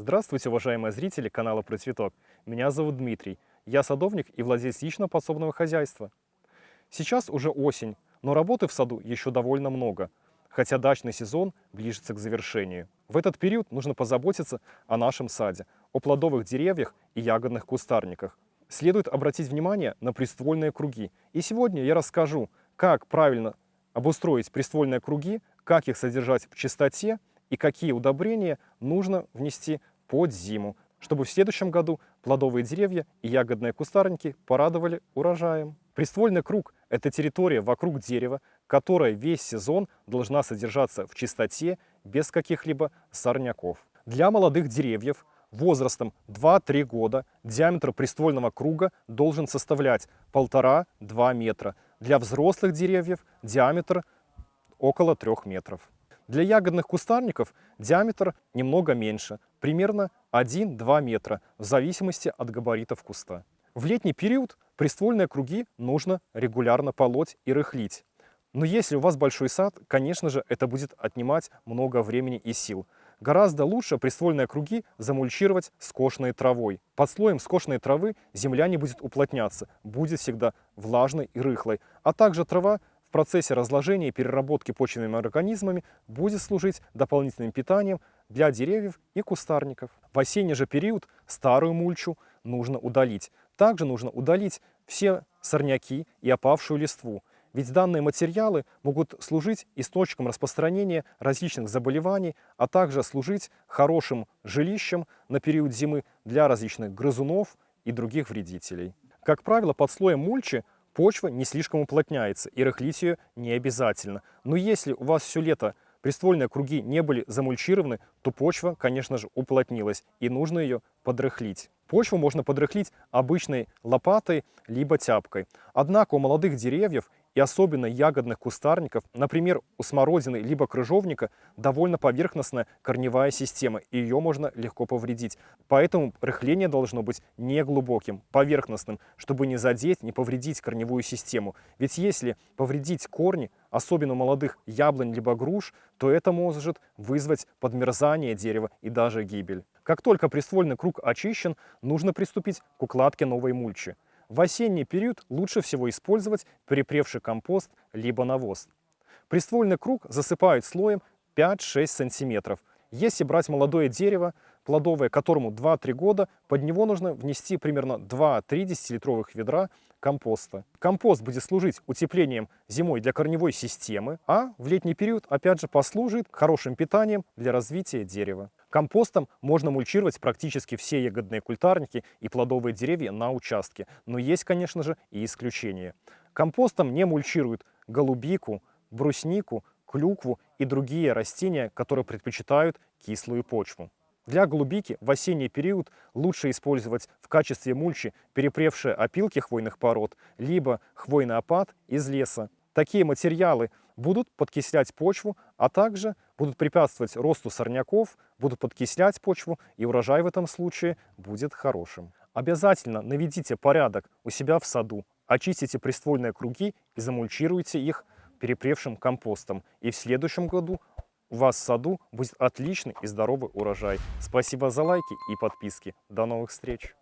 Здравствуйте, уважаемые зрители канала «Про цветок». Меня зовут Дмитрий. Я садовник и владелец личного подсобного хозяйства. Сейчас уже осень, но работы в саду еще довольно много, хотя дачный сезон ближется к завершению. В этот период нужно позаботиться о нашем саде, о плодовых деревьях и ягодных кустарниках. Следует обратить внимание на приствольные круги. И сегодня я расскажу, как правильно обустроить приствольные круги, как их содержать в чистоте и какие удобрения нужно внести под зиму, чтобы в следующем году плодовые деревья и ягодные кустарники порадовали урожаем. Приствольный круг – это территория вокруг дерева, которая весь сезон должна содержаться в чистоте, без каких-либо сорняков. Для молодых деревьев возрастом 2-3 года диаметр приствольного круга должен составлять 1,5-2 метра. Для взрослых деревьев диаметр около 3 метров. Для ягодных кустарников диаметр немного меньше, примерно 1-2 метра, в зависимости от габаритов куста. В летний период приствольные круги нужно регулярно полоть и рыхлить. Но если у вас большой сад, конечно же, это будет отнимать много времени и сил. Гораздо лучше приствольные круги замульчировать скошенной травой. Под слоем скошенной травы земля не будет уплотняться, будет всегда влажной и рыхлой. А также трава в процессе разложения и переработки почвенными организмами будет служить дополнительным питанием для деревьев и кустарников. В осенний же период старую мульчу нужно удалить. Также нужно удалить все сорняки и опавшую листву. Ведь данные материалы могут служить источником распространения различных заболеваний, а также служить хорошим жилищем на период зимы для различных грызунов и других вредителей. Как правило, под слоем мульчи почва не слишком уплотняется, и рыхлить ее не обязательно. Но если у вас все лето приствольные круги не были замульчированы, то почва, конечно же, уплотнилась, и нужно ее подрыхлить. Почву можно подрыхлить обычной лопатой либо тяпкой. Однако у молодых деревьев и особенно ягодных кустарников, например, у смородины либо крыжовника, довольно поверхностная корневая система, и ее можно легко повредить. Поэтому рыхление должно быть не глубоким, поверхностным, чтобы не задеть, не повредить корневую систему. Ведь если повредить корни, особенно молодых яблонь либо груш, то это может вызвать подмерзание дерева и даже гибель. Как только приствольный круг очищен, нужно приступить к укладке новой мульчи. В осенний период лучше всего использовать перепревший компост либо навоз. Приствольный круг засыпают слоем 5-6 сантиметров. Если брать молодое дерево, плодовое, которому 2-3 года, под него нужно внести примерно 2-3 десятилитровых ведра компоста. Компост будет служить утеплением зимой для корневой системы, а в летний период опять же послужит хорошим питанием для развития дерева. Компостом можно мульчировать практически все ягодные культарники и плодовые деревья на участке, но есть, конечно же, и исключения. Компостом не мульчируют голубику, бруснику, клюкву и другие растения, которые предпочитают кислую почву. Для голубики в осенний период лучше использовать в качестве мульчи перепревшие опилки хвойных пород, либо хвойный опад из леса. Такие материалы будут подкислять почву, а также будут препятствовать росту сорняков, будут подкислять почву, и урожай в этом случае будет хорошим. Обязательно наведите порядок у себя в саду, очистите приствольные круги и замульчируйте их перепревшим компостом. И в следующем году у вас в саду будет отличный и здоровый урожай. Спасибо за лайки и подписки. До новых встреч!